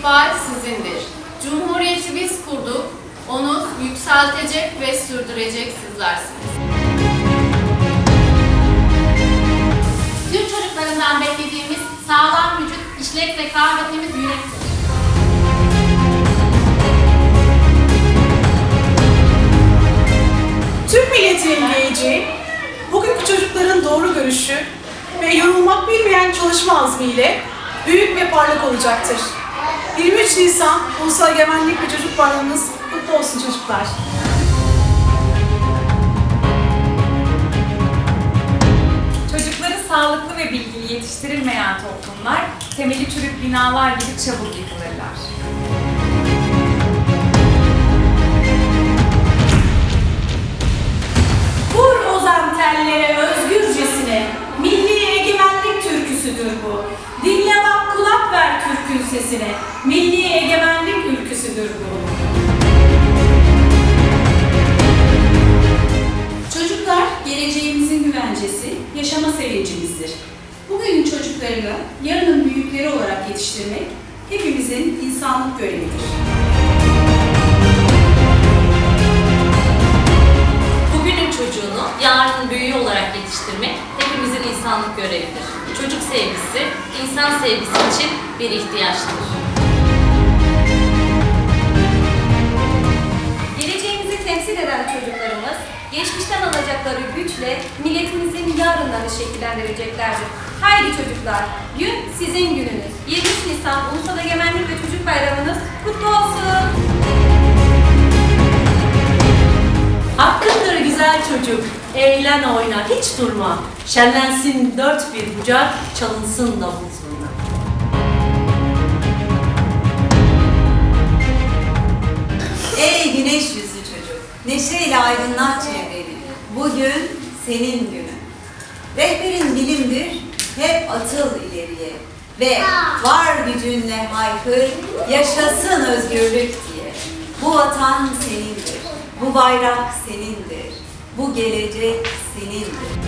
İkbal sizindir. Cumhuriyeti biz kurduk, onu yükseltecek ve sürdürecek sizlersiniz. Türk çocuklarından beklediğimiz sağlam vücut, işlek zeka ve temiz yürektir. Türk milletinin geleceği, bugünkü çocukların doğru görüşü ve yorulmak bilmeyen çalışma azmiyle büyük ve parlak olacaktır. 23 Nisan Ulusal Egemenlik ve Çocuk Bayramınız kutlu olsun çocuklar. Çocukları sağlıklı ve bilgili yetiştirilmeyen toplumlar temeli çürük binalar gibi çabuk yıkılırlar. Sesine, milli egemenlik ülküsüdür bu. Çocuklar geleceğimizin güvencesi, yaşama sevincimizdir. Bugünün çocuklarını yarının büyükleri olarak yetiştirmek hepimizin insanlık görevidir. Bugünün çocuğunu yarının büyüğü olarak yetiştirmek hepimizin insanlık görevidir. Çocuk sevgisi, insan sevgisi için bir ihtiyaçtır. Geleceğimizi temsil eden çocuklarımız, geçmişten alacakları güçle milletimizin yarınlarını şekillendireceklerdir. Haydi çocuklar, gün sizin gününüz. 23 Nisan Ulusal Egemenlik ve Çocuk Bayramınız kutlu olsun. Hakkındır güzel çocuk, eğlen oyna hiç durma. Şenlensin dört bir bucak, çalınsın davul zurna. Ey güneş yüzlü çocuk, neşeyle aydınlat çevreni. Bugün senin günün. Rehberin bilimdir, hep atıl ileriye. Ve var gücünle haykır, yaşasın özgürlük diye. Bu vatan senindir, bu bayrak senindir, bu gelecek senindir.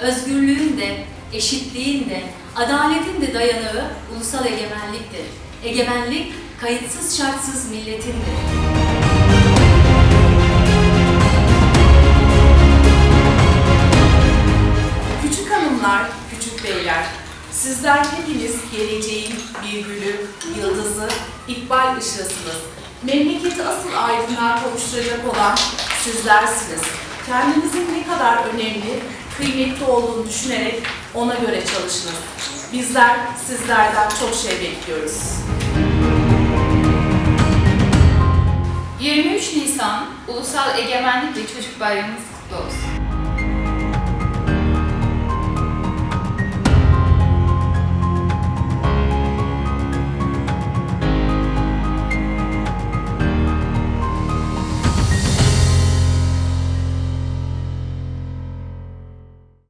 Özgürlüğün de, eşitliğin de, adaletin de dayanağı ulusal egemenliktir. Egemenlik, kayıtsız şartsız milletindir. Küçük hanımlar, küçük beyler, sizler hepiniz geleceğin bir gülü, yıldızı, ikbal ışığısınız. Memleketi asıl aydınlığa kavuşturacak olan sizlersiniz. Kendinizin ne kadar önemli, kıymetli olduğunu düşünerek ona göre çalışınız. Bizler sizlerden çok şey bekliyoruz. 23 Nisan Ulusal Egemenlik ve Çocuk Bayramınız kutlu olsun.